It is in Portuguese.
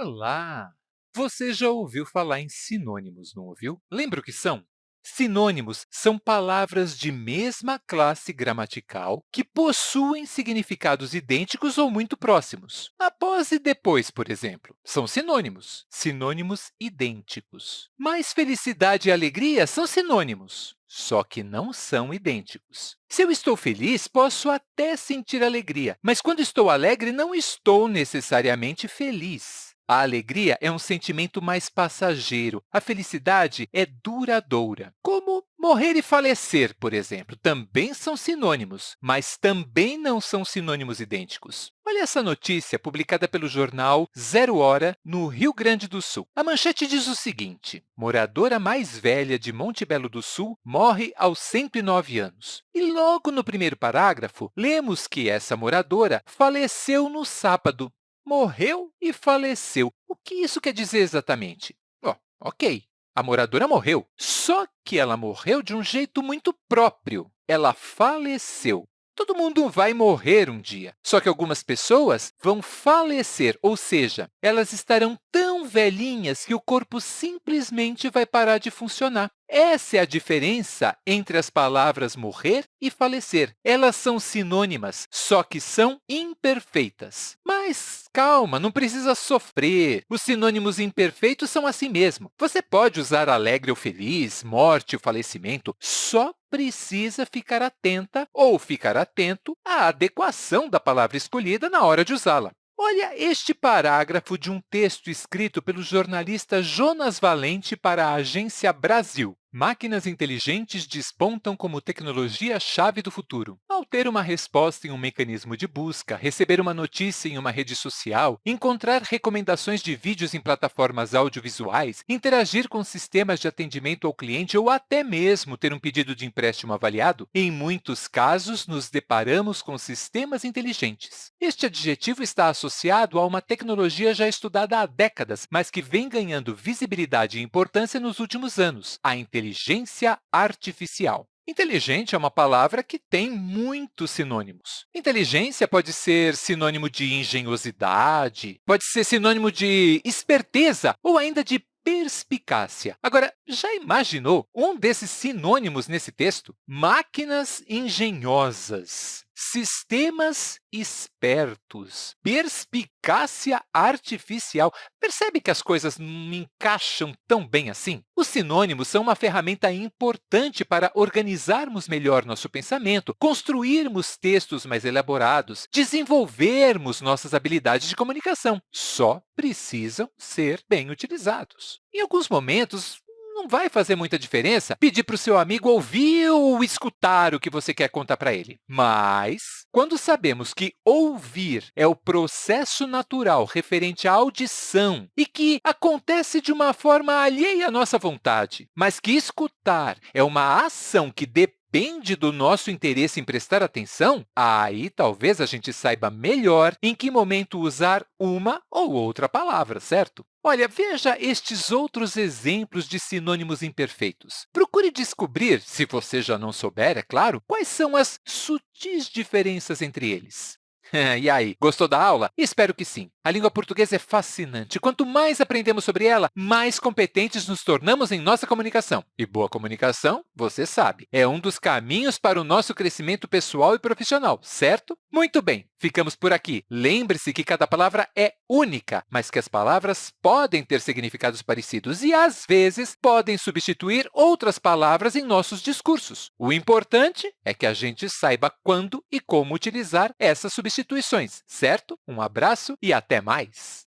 Olá! Você já ouviu falar em sinônimos, não ouviu? Lembra o que são? Sinônimos são palavras de mesma classe gramatical que possuem significados idênticos ou muito próximos. Após e depois, por exemplo, são sinônimos, sinônimos idênticos. Mas felicidade e alegria são sinônimos, só que não são idênticos. Se eu estou feliz, posso até sentir alegria, mas quando estou alegre, não estou necessariamente feliz. A alegria é um sentimento mais passageiro. A felicidade é duradoura. Como morrer e falecer, por exemplo, também são sinônimos, mas também não são sinônimos idênticos. Olha essa notícia publicada pelo jornal Zero Hora, no Rio Grande do Sul. A manchete diz o seguinte, moradora mais velha de Monte Belo do Sul morre aos 109 anos. E logo no primeiro parágrafo, lemos que essa moradora faleceu no sábado, morreu e faleceu. O que isso quer dizer exatamente? Oh, ok, a moradora morreu, só que ela morreu de um jeito muito próprio. Ela faleceu. Todo mundo vai morrer um dia, só que algumas pessoas vão falecer, ou seja, elas estarão tão velhinhas que o corpo simplesmente vai parar de funcionar. Essa é a diferença entre as palavras morrer e falecer. Elas são sinônimas, só que são imperfeitas. Mas calma, não precisa sofrer. Os sinônimos imperfeitos são assim mesmo. Você pode usar alegre ou feliz, morte ou falecimento, só precisa ficar atenta ou ficar atento à adequação da palavra escolhida na hora de usá-la. Olha este parágrafo de um texto escrito pelo jornalista Jonas Valente para a Agência Brasil. Máquinas inteligentes despontam como tecnologia-chave do futuro. Ao ter uma resposta em um mecanismo de busca, receber uma notícia em uma rede social, encontrar recomendações de vídeos em plataformas audiovisuais, interagir com sistemas de atendimento ao cliente ou até mesmo ter um pedido de empréstimo avaliado, em muitos casos, nos deparamos com sistemas inteligentes. Este adjetivo está associado a uma tecnologia já estudada há décadas, mas que vem ganhando visibilidade e importância nos últimos anos, a inteligência artificial. Inteligente é uma palavra que tem muitos sinônimos. Inteligência pode ser sinônimo de engenhosidade, pode ser sinônimo de esperteza ou ainda de perspicácia. Agora, já imaginou um desses sinônimos nesse texto? Máquinas engenhosas, sistemas espertos, perspicácia artificial. Percebe que as coisas não encaixam tão bem assim? Os sinônimos são uma ferramenta importante para organizarmos melhor nosso pensamento, construirmos textos mais elaborados, desenvolvermos nossas habilidades de comunicação. Só precisam ser bem utilizados. Em alguns momentos, não vai fazer muita diferença pedir para o seu amigo ouvir ou escutar o que você quer contar para ele. Mas, quando sabemos que ouvir é o processo natural referente à audição e que acontece de uma forma alheia à nossa vontade, mas que escutar é uma ação que depende depende do nosso interesse em prestar atenção, aí talvez a gente saiba melhor em que momento usar uma ou outra palavra, certo? Olha, veja estes outros exemplos de sinônimos imperfeitos. Procure descobrir, se você já não souber, é claro, quais são as sutis diferenças entre eles. e aí, gostou da aula? Espero que sim. A língua portuguesa é fascinante. Quanto mais aprendemos sobre ela, mais competentes nos tornamos em nossa comunicação. E boa comunicação, você sabe, é um dos caminhos para o nosso crescimento pessoal e profissional, certo? Muito bem, ficamos por aqui. Lembre-se que cada palavra é única, mas que as palavras podem ter significados parecidos e, às vezes, podem substituir outras palavras em nossos discursos. O importante é que a gente saiba quando e como utilizar essas substituições, certo? Um abraço e até mais!